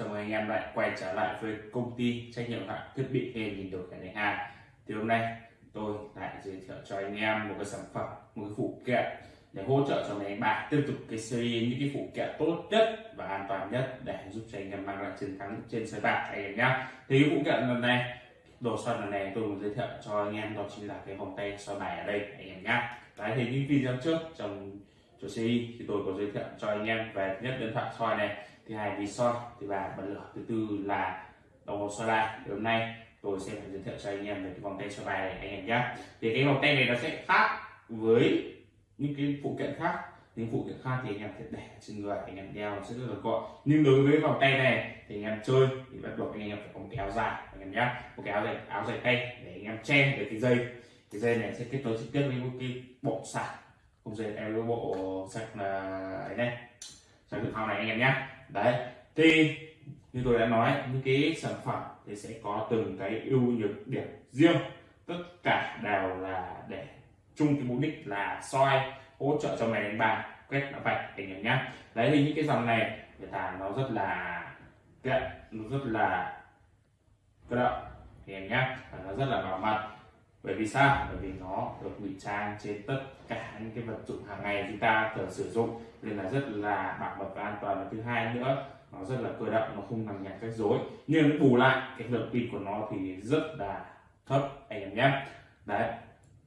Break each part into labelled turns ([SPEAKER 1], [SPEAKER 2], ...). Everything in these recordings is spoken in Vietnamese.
[SPEAKER 1] chào mừng anh em lại quay trở lại với công ty trách nhiệm hạn thiết bị game nhìn đổi cái này hàng thì hôm nay tôi lại giới thiệu cho anh em một cái sản phẩm, một cái phụ kiện để hỗ trợ cho anh em bạn tiếp tục cái series, những cái phụ kiện tốt nhất và an toàn nhất để giúp cho anh em mang lại chiến thắng trên sới bạc anh em nhé thì cái phụ kiện lần này, đồ soi lần này tôi muốn giới thiệu cho anh em, đó chính là cái vòng tay soi bài ở đây anh em nhé đấy, thì những video trước trong chủ series thì tôi có giới thiệu cho anh em về nhất điện thoại soi này thứ hai vì soi thứ ba bật lửa, thứ tư là đồng hồ soi bài thì hôm nay tôi sẽ giới thiệu cho anh em về cái vòng tay soi bài này anh em nhé thì cái vòng tay này nó sẽ khác với những cái phụ kiện khác. Những phụ kiện khác thì anh em sẽ để trên người, anh em đeo sẽ rất là gọn. Nhưng đối với vòng tay này thì anh em chơi thì bắt buộc anh em phải có một cái áo dài, anh em nhé một cái áo dài áo dài tay để anh em che được cái dây. Cái dây này sẽ kết nối trực tiếp với một cái bộ sạc. Không dây, em với bộ sạc là ấy này. Sạc dự phòng này anh em nhé đấy, thì như tôi đã nói, những cái sản phẩm thì sẽ có từng cái ưu nhược điểm riêng. Tất cả đều là để chung cái mục đích là soi, hỗ trợ cho mày đánh bài. Quét nó vạch anh em nhá. Đấy, thì những cái dòng này, người ta nó rất là tiện, nó rất là cơ động, anh em nhá. Và nó rất là bảo mật bởi vì sao? Bởi vì nó được ngụy trang trên tất cả những cái vật dụng hàng ngày chúng ta thường sử dụng. Nên là rất là bảo mật và an toàn. Và thứ hai nữa, nó rất là cơ động, nó không bằng nhạc cách rối nhưng bù lại, cái lượng pin của nó thì rất là thấp, anh em nhé. Đấy,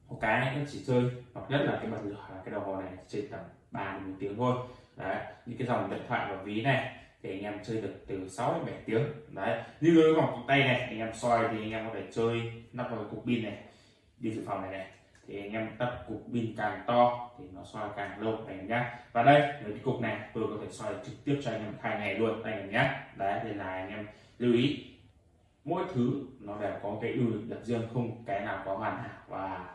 [SPEAKER 1] một cái nó chỉ chơi, hoặc nhất là cái bật lửa là cái đồng hồ này trên tầm ba một tiếng thôi. Đấy, những cái dòng điện thoại và ví này thì anh em chơi được từ 6 đến 7 tiếng. Đấy, như cái vòng tay này, anh em soi thì anh em có thể chơi nắp vào cục pin này pin dự phòng này này. Thì anh em tập cục pin càng to thì nó soi càng lâu anh em nhé và đây với cái cục này tôi có thể soi trực tiếp cho anh em hai ngày luôn anh em nhé đấy thì là anh em lưu ý. Mỗi thứ nó đều có cái ưu điểm riêng không cái nào có hoàn hảo và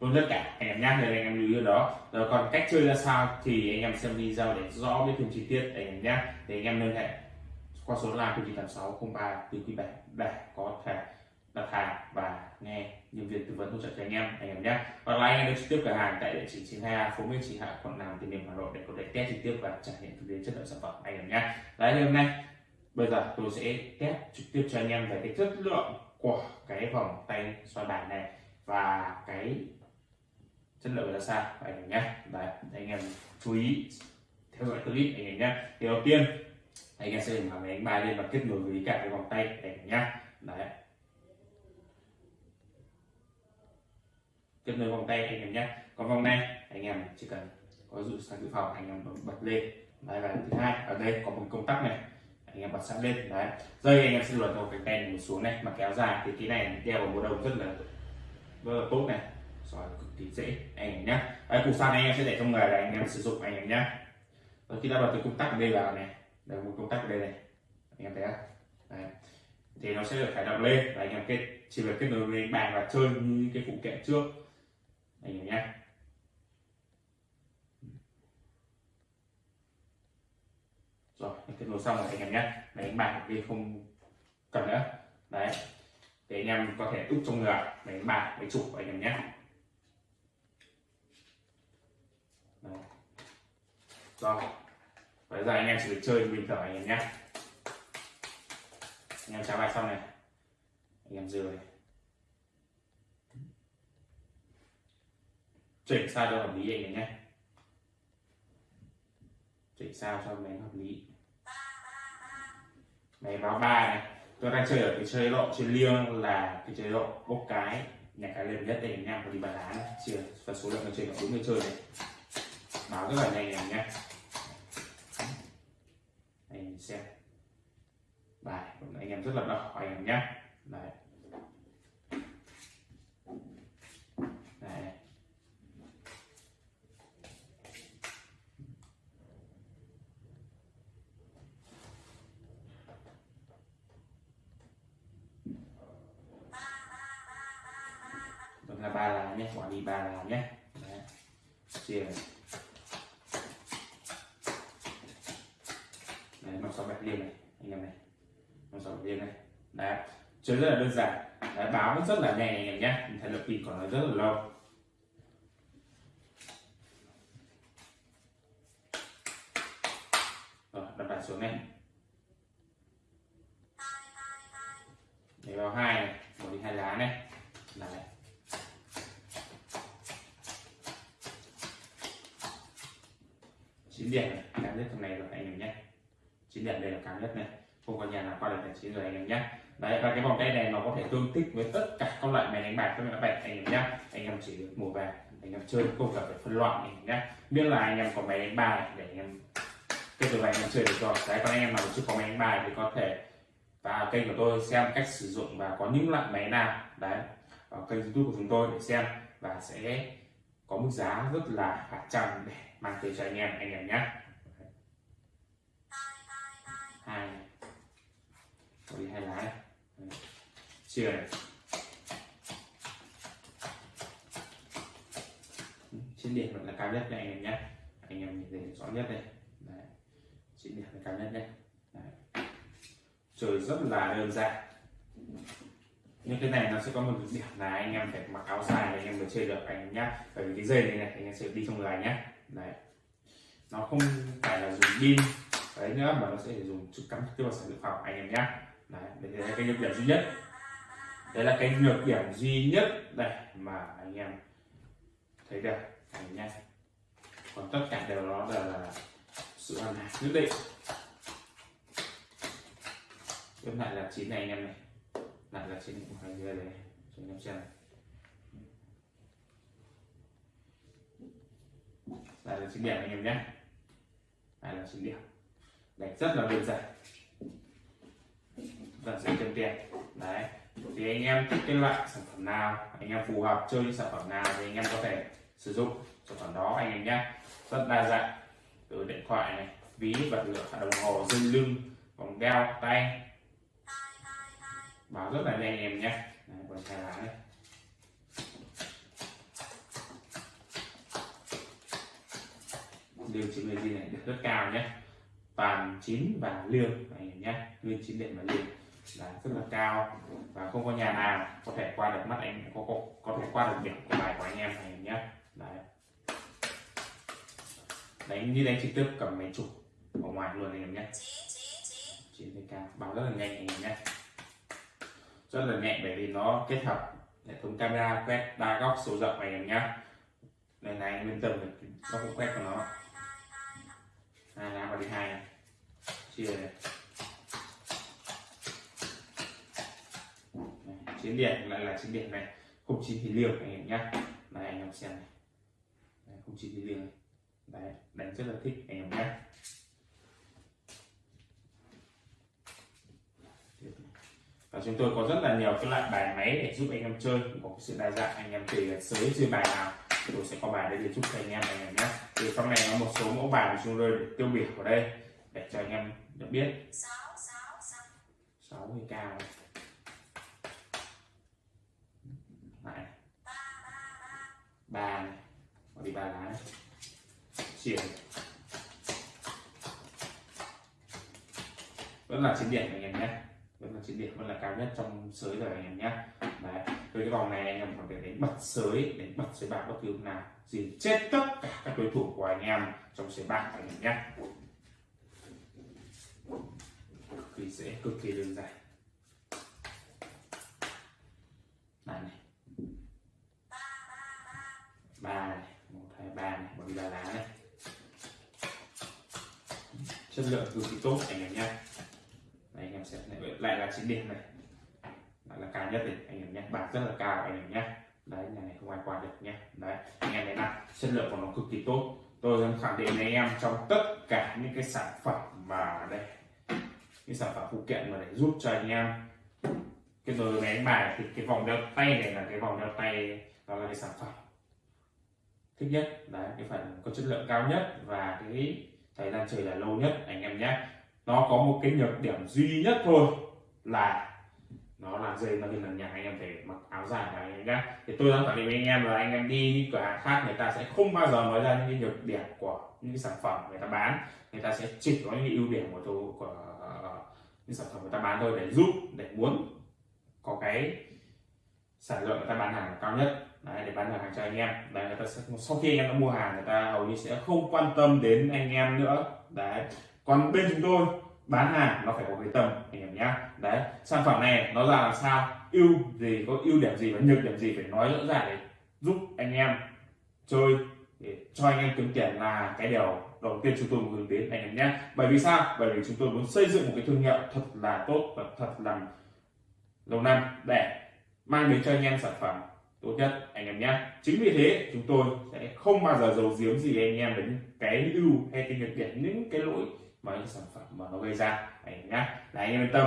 [SPEAKER 1] luôn tất cả. Anh em nhé nên anh em lưu ý đó. Rồi còn cách chơi ra sao thì anh em xem video để rõ biết thêm chi tiết anh em nhé Để anh em liên hệ. Qua số là chín tám sáu không ba quý bảy để có thể đặt hàng và nghe nhân viên tư vấn hỗ trợ cho anh em anh em nhé và là anh em trực tiếp cửa hàng tại địa chỉ 92 phố Nguyễn Trí Hạ quận Nam Từ Liêm Hà Nội để có thể test trực tiếp và trải nghiệm thực tế chất lượng sản phẩm anh em nhé đấy hôm nay bây giờ tôi sẽ test trực tiếp cho anh em về cái chất lượng của cái vòng tay xoay bài này và cái chất lượng ra sao anh em nhé đấy anh em chú ý theo dõi clip anh em nhé thì đầu tiên anh em sẽ mở máy đánh bài lên và kết nối với cả cái vòng tay anh em nhé đấy kết nối vòng tay anh em nhé. Còn vòng này, anh em chỉ cần có dụ sang dự phòng, anh em bật lên. Đấy, và thứ hai, ở đây có một công tắc này. Anh em bật sẵn lên, đấy. Dây anh em sẽ luồn một cái tay này xuống này, mà kéo dài thì cái này đeo vào một đầu rất là rất là tốt này. Rồi, cực kỳ dễ, anh em nhé. Đấy, cục sạc này anh em sẽ để trong người là anh em sử dụng, anh em nhé. Rồi, khi đã bật cái công tắc ở đây vào này, đây một công tắc ở đây này. Anh em thấy không? Đấy. thì nó sẽ được khởi động lên, và anh em kết, chỉ việc kết nối với bàn và chơi như cái phụ kiện trước anh em nhé rồi kết nối xong rồi anh em nhé máy đánh bài đi không cần nữa. Đấy. Để anh em có thể úp trong người. Máy đánh bài máy chụp anh em nhé đấy. rồi. Bây giờ anh em chỉ được chơi bình thường anh em nhé anh em trả bài xong này. Anh em dừa này chỉnh sao cho hợp lý anh em nhé. Chỉnh sao cho máy hợp lý. Máy báo ba này. Tôi đang chơi ở cái chế độ chơi liêng là cái chế độ bốc cái, nhà cái lên nhất đây anh em đi bàn lá này chia phần số lượng người chơi là bốn người chơi này. Báo rất là nhanh anh nhé. Anh xem. Bài anh em rất là đọc, anh em nhé. Đấy Đó là ba lá nhé quả đi ba lá nhé. Đấy. Chia này năm sáu bạch liên này anh em này. Năm sáu bạch liên này. Đấy. Chơi rất là đơn giản. Đấy, báo rất là nhẹ anh em nhé. Thời lập pin còn nó rất là lâu. Rồi đặt bài xuống này. Cho hai này bỏ đi hai lá này. Đấy chín điểm này cao nhất trong này rồi anh em nhé. Chín điểm đây là cao nhất này. Không có nhà nào qua được là chín rồi anh em nhé. Đấy, và cái vòng tay này nó có thể tương thích với tất cả các loại máy đánh bạc các loại bạc anh em nhé. Anh em chỉ được mua về anh em chơi không cần phải phân loại anh em nhé. Biết là anh em có máy đánh bài để anh em cái từ này anh em chơi được rồi. Đấy, còn anh em nào chưa có máy đánh bài thì có thể vào kênh của tôi xem cách sử dụng và có những loại máy nào. Đấy ở kênh youtube của chúng tôi để xem và sẽ có mức giá rất là phải chăng để mang tới cho anh em anh em nhé. Hai. Có đi, hai lá này chia này. Trên điểm vẫn là cao nhất này anh em nhé. Anh em nhìn thấy rõ nhất đây. Đấy. Trên điểm là cao nhất đây. Đấy. chơi rất là đơn giản nhưng cái này nó sẽ có một điểm là anh em phải mặc áo dài để anh em mới chơi được anh em bởi vì cái dây này này anh em sẽ đi trong người nhá, đấy. Nó không phải là dùng pin. Đấy nữa mà nó sẽ dùng chút cắm trực tiếp vào sản dự phòng anh em nhá, đấy đây là cái nhược điểm duy nhất. Đây là cái nhược điểm duy nhất đây mà anh em thấy được. Anh em nhá. Còn tất cả đều đó là, là sự hoàn hảo nhất định. Tiếp lại là chín này anh em này lại là chín của hai dưới đấy cho anh em xem đây là chín điểm anh em nhé. Đây là chín điểm. Đánh rất là đơn giản. Và sẽ chân tiền. Đấy, thì anh em thích cái loại sản phẩm nào, anh em phù hợp chơi những sản phẩm nào thì anh em có thể sử dụng sản phẩm đó anh em nhé. Rất đa dạng. Từ điện thoại này, ví vật liệu, đồng hồ, dây lưng, vòng đeo, tay báo rất là nhanh em nhé. Còn hai lá này liều 90 gì này được rất cao nhé. Toàn chín và liêu này nhé. Nguyên chín điện và liêu là rất là cao. Và không có nhà nào có thể qua được mắt anh có có, có thể qua được điểm của bài của anh em này nhé. Đấy. Đánh như đánh trực tiếp cầm máy chụp ở ngoài luôn anh em nhé. Chín cao. Báo rất là nhanh anh em nhé rất là nhẹ, bởi vì nó kết hợp hệ thống camera quét đa góc số rộng này em nhá. Đây này anh yên tâm nó cũng quét của nó. Hai lá vào đi hai này. Chia này. Chiến điện lại là chiến điện này. Không chín thì liều anh em nhá. Này, anh em xem này. Không chín thì liều này. Đấy, đánh rất là thích anh em nhé và chúng tôi có rất là nhiều cái loại bài máy để giúp anh em chơi. Có sự đa dạng, anh em tùy là sới chơi bài nào. Tôi sẽ có bài để giúp cho anh em anh em nhé. Thì trong này có một số mẫu bài của chúng tôi để tiêu biểu ở đây, để cho anh em được biết. Sáu mươi cao này. ba này. Đi ba lá này. Chuyển vẫn là chiến điểm anh em nhé vẫn là chiến điểm, vẫn là cao nhất trong sới rồi anh em nhé. Đấy, với cái vòng này anh em có thể đánh bật sới đánh bật sới bạc bất cứ lúc nào. Gì chết tất cả các đối thủ của anh em trong sới bạc anh em nhé. Cực kỳ dễ cực kỳ đơn giản. Này này. Ba này, một, hai, ba này một ba lá này. Chất lượng cực kỳ tốt anh em nhé đây anh em sẽ lại là chín điểm này. Lại là cao nhất này anh em nhé. Bạc rất là cao, anh em nhé. Đấy, nhà này không ai qua được nhé. Đấy, anh em thấy nào chất lượng của nó cực kỳ tốt. Tôi dám khẳng định với anh em trong tất cả những cái sản phẩm mà đây, những sản phẩm phụ kiện mà để giúp cho anh em. Cái đồ máy đánh bài thì cái vòng đeo tay này là cái vòng đeo tay, đó là cái sản phẩm thích nhất. Đấy, cái phần có chất lượng cao nhất và cái thời gian chơi là lâu nhất, anh em nhé nó có một cái nhược điểm duy nhất thôi là nó là dây nó hình là nhà anh em phải mặc áo dài này anh em nhá. Thì tôi đang khẳng định với anh em là anh em đi những cửa hàng khác người ta sẽ không bao giờ nói ra những cái nhược điểm của những cái sản phẩm người ta bán. Người ta sẽ chỉ có những cái ưu điểm của tôi của những sản phẩm người ta bán thôi để giúp để muốn có cái sản lượng người ta bán hàng cao nhất. Đấy, để bán được hàng cho anh em. Đấy người ta sẽ sau khi anh em đã mua hàng người ta hầu như sẽ không quan tâm đến anh em nữa. Đấy còn bên chúng tôi, bán hàng nó phải có cái tâm anh em nhé đấy, sản phẩm này nó ra làm sao? Ưu gì, có ưu điểm gì và nhược điểm gì phải nói rõ ràng để giúp anh em chơi, để cho anh em kiếm tiền là cái điều đầu tiên chúng tôi muốn hướng đến, anh em nhé bởi vì sao? Bởi vì chúng tôi muốn xây dựng một cái thương hiệu thật là tốt và thật là lâu năm để mang đến cho anh em sản phẩm tốt nhất, anh em nhé chính vì thế, chúng tôi sẽ không bao giờ giấu giếm gì anh em đến cái ưu hay cái nhược điểm, những cái lỗi mà những sản phẩm mà nó gây ra. Anh em nhé là anh em yên tâm.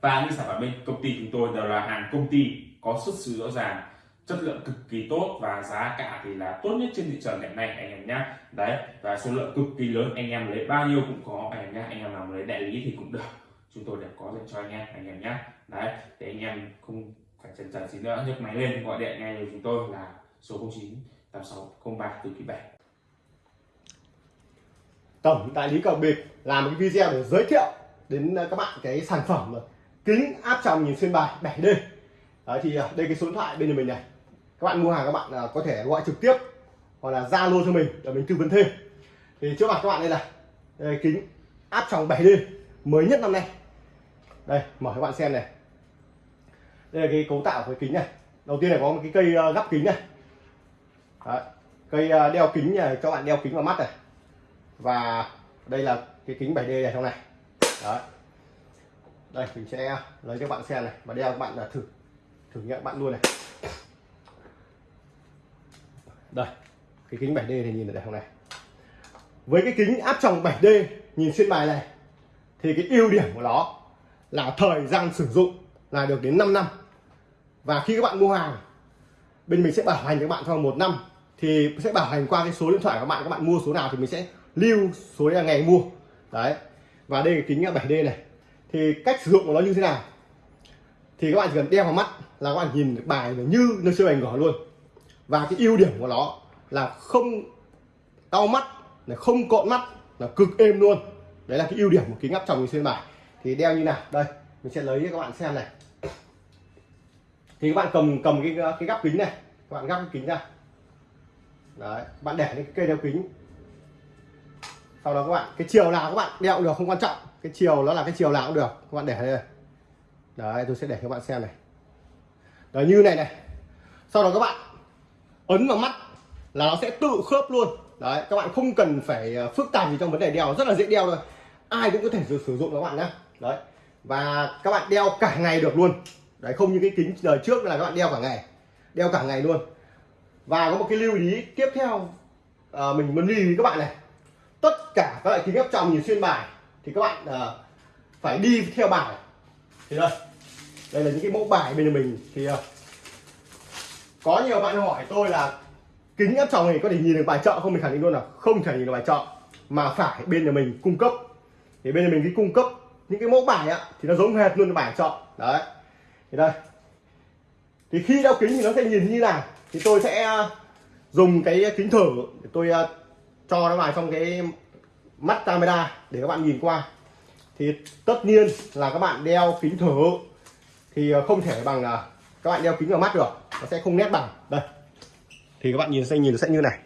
[SPEAKER 1] Và những sản phẩm bên công ty chúng tôi đều là hàng công ty có xuất xứ rõ ràng, chất lượng cực kỳ tốt và giá cả thì là tốt nhất trên thị trường hiện nay, anh em nhé đấy, và số lượng cực kỳ lớn, anh em lấy bao nhiêu cũng có, anh em nhé anh em nào lấy đại lý thì cũng được. Chúng tôi đều có dành cho anh em anh em nhé đấy, để anh em không phải chần chờ gì nữa. Nhấc máy lên, gọi điện ngay cho chúng tôi là số 09 86 03 từ quý 7
[SPEAKER 2] tổng đại lý cầu bịp làm một cái video để giới thiệu đến ờ, các bạn cái sản phẩm ờ, kính áp tròng nhìn xuyên bài 7D Đấy thì ờ, đây cái số điện thoại bên nhà mình này. Các bạn mua hàng các bạn có thể gọi trực tiếp hoặc là zalo cho mình để mình tư vấn thêm. Thì trước mặt các bạn đây là đây, kính áp tròng 7D mới nhất năm nay. Đây mở các bạn xem này. Đây là cái cấu tạo của cái kính này. Đầu tiên là có một cái cây gắp kính này. Đấy. cây đeo kính này cho bạn đeo kính vào mắt này và đây là cái kính 7D này trong này. Đấy. đây, mình sẽ lấy cho bạn xem này. Và đeo các bạn là thử thử nghiệm bạn luôn này. Đây, cái kính 7D thì nhìn ở đây không này. Với cái kính áp tròng 7D nhìn xuyên bài này, thì cái ưu điểm của nó là thời gian sử dụng là được đến 5 năm. Và khi các bạn mua hàng, bên mình sẽ bảo hành cho các bạn trong một năm, thì sẽ bảo hành qua cái số điện thoại của các bạn. Các bạn mua số nào thì mình sẽ lưu số là ngày mua. Đấy. Và đây là kính 7D này. Thì cách sử dụng của nó như thế nào? Thì các bạn chỉ cần đeo vào mắt là các bạn nhìn được bài như nó siêu bài gỏ luôn. Và cái ưu điểm của nó là không đau mắt, là không cộn mắt, là cực êm luôn. Đấy là cái ưu điểm của kính áp tròng xuyên bài thì đeo như nào? Đây, mình sẽ lấy cho các bạn xem này. Thì các bạn cầm cầm cái cái gắp kính này. Các bạn gắp cái kính ra. Đấy, bạn để cái cây đeo kính sau đó các bạn cái chiều nào các bạn đeo cũng được không quan trọng. Cái chiều nó là cái chiều nào cũng được các bạn để đây đấy tôi sẽ để các bạn xem này. Đấy như này này. Sau đó các bạn ấn vào mắt là nó sẽ tự khớp luôn. Đấy các bạn không cần phải ờ, phức tạp gì trong vấn đề đeo rất là dễ đeo thôi. Ai cũng có thể sử dụng các bạn nhé đấy và các bạn đeo cả ngày được luôn. Đấy không như cái kính đời trước là các bạn đeo cả ngày. Đeo cả ngày luôn. Và có một cái lưu ý tiếp theo à, mình muốn lưu ý các bạn này tất cả các loại kính áp tròng nhìn xuyên bài thì các bạn uh, phải đi theo bài. Thì đây đây là những cái mẫu bài bên mình. Thì uh, có nhiều bạn hỏi tôi là kính áp tròng này có thể nhìn được bài chợ không? Mình khẳng định luôn là không thể nhìn được bài chợ mà phải bên nhà mình cung cấp. Thì bên nhà mình cái cung cấp những cái mẫu bài á thì nó giống hệt luôn bài chợ đấy thì đây. Thì khi đeo kính thì nó sẽ nhìn như nào? Thì tôi sẽ ờ, dùng cái kính thử để tôi cho nó vào trong cái mắt camera để các bạn nhìn qua. Thì tất nhiên là các bạn đeo kính thử thì ờ, không thể bằng ờ, các bạn đeo kính vào mắt được nó sẽ không nét bằng. Đây. Thì các bạn nhìn sẽ nhìn sẽ như này.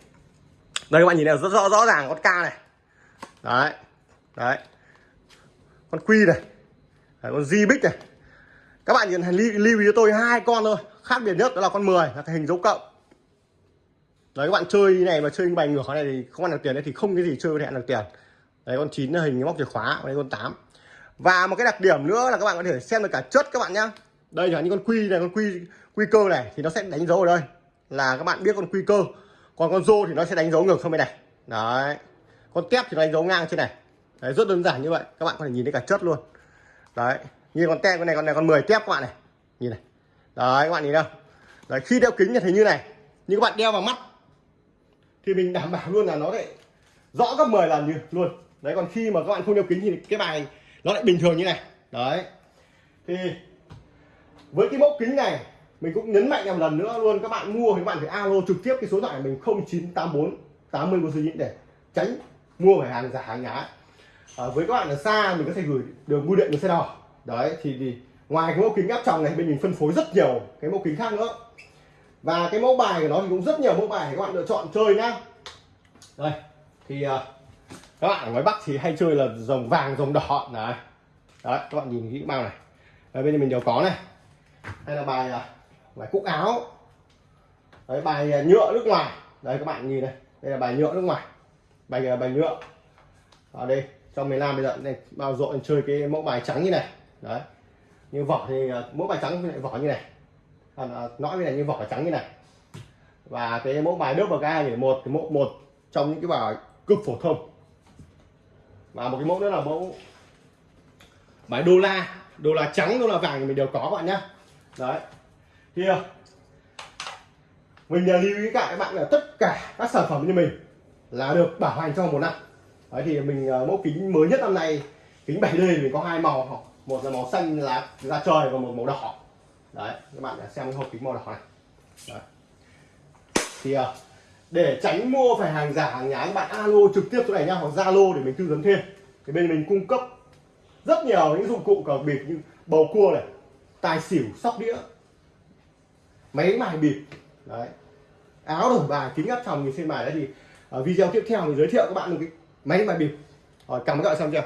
[SPEAKER 2] Đây các bạn nhìn này rất rõ rõ ràng con ca này. Đấy đấy. Con quy này đấy, con di bích này. Các bạn nhìn lưu ý cho tôi hai con thôi. Khác biệt nhất đó là con 10 là cái hình dấu cộng đấy, các bạn chơi này mà chơi bài ngược này thì không ăn được tiền đấy thì không cái gì chơi có thể ăn được tiền. Đấy, con chín là hình móc chìa khóa đây con 8 và một cái đặc điểm nữa là các bạn có thể xem được cả chất các bạn nhá. Đây là những con quy này, con quy quy cơ này thì nó sẽ đánh dấu ở đây. Là các bạn biết con quy cơ. Còn con rô thì nó sẽ đánh dấu ngược không bên này. Đấy. Con tép thì nó đánh dấu ngang trên này. Đấy, rất đơn giản như vậy. Các bạn có thể nhìn thấy cả chất luôn. Đấy. Như con tép con này con này con 10 tép các bạn này. Nhìn này. Đấy, các bạn nhìn đâu? đấy, khi đeo kính thì thấy như này. Nhưng các bạn đeo vào mắt thì mình đảm bảo luôn là nó lại rõ gấp 10 lần như luôn. Đấy còn khi mà các bạn không đeo kính thì cái bài nó lại bình thường như này. Đấy. Thì với cái mẫu kính này mình cũng nhấn mạnh một lần nữa luôn các bạn mua thì các bạn phải alo trực tiếp cái số điện thoại mình 0984 80 của suy để tránh mua phải hàng giả hàng nhái. À, với các bạn ở xa mình có thể gửi đường bưu điện đường xe đỏ đấy thì, thì ngoài cái mẫu kính áp tròng này bên mình phân phối rất nhiều cái mẫu kính khác nữa và cái mẫu bài của nó thì cũng rất nhiều mẫu bài để các bạn lựa chọn chơi nhá. Đây thì uh, các bạn ở ngoài bắc thì hay chơi là dòng vàng dòng đỏ. Này. đấy các bạn nhìn kỹ bao này. Đấy, bên mình đều có này. Đây là bài ờ, bài cúc áo. Đấy bài ờ, nhựa nước ngoài. Đấy các bạn nhìn này đây là bài nhựa nước ngoài. Bài bài nhựa. Ở đây trong miền Nam bây giờ này bao rộn chơi cái mẫu bài trắng như này. Đấy như vỏ thì mẫu mỗi bài trắng lại vỏ như này à, à, nõi với này như vỏ trắng như này. Và cái mẫu bài đớp vào cái hai một cái mẫu một trong những cái bài cực phổ thông. Và một cái mẫu nữa là mẫu bài đô la. Đô la trắng đô la vàng thì mình đều có các bạn nhá. Đấy. Kia ờ, mình à, lưu ý cả các bạn là tất cả các sản phẩm như mình là được bảo hành trong một năm. Đấy thì mình ờ, mẫu kính mới nhất năm nay kính 7D thì mình có hai màu. Một là màu xanh lá da trời và một màu đỏ đấy, các bạn xem cái hộp kính màu đỏ này. Đấy. thì à, để tránh mua phải hàng giả, hàng nhái, các bạn alo trực tiếp chỗ này nha hoặc zalo để mình tư vấn thêm. Thì bên mình cung cấp rất nhiều những dụng cụ cờ bịp như bầu cua này, tài xỉu, sóc đĩa, máy mài bịp. Đấy. Áo đổi bài, kính áp tròng nhìn trên bài đấy thì ở video tiếp theo mình giới thiệu các bạn một cái máy mài bịp. Rồi, cảm ơn các bạn xem chưa?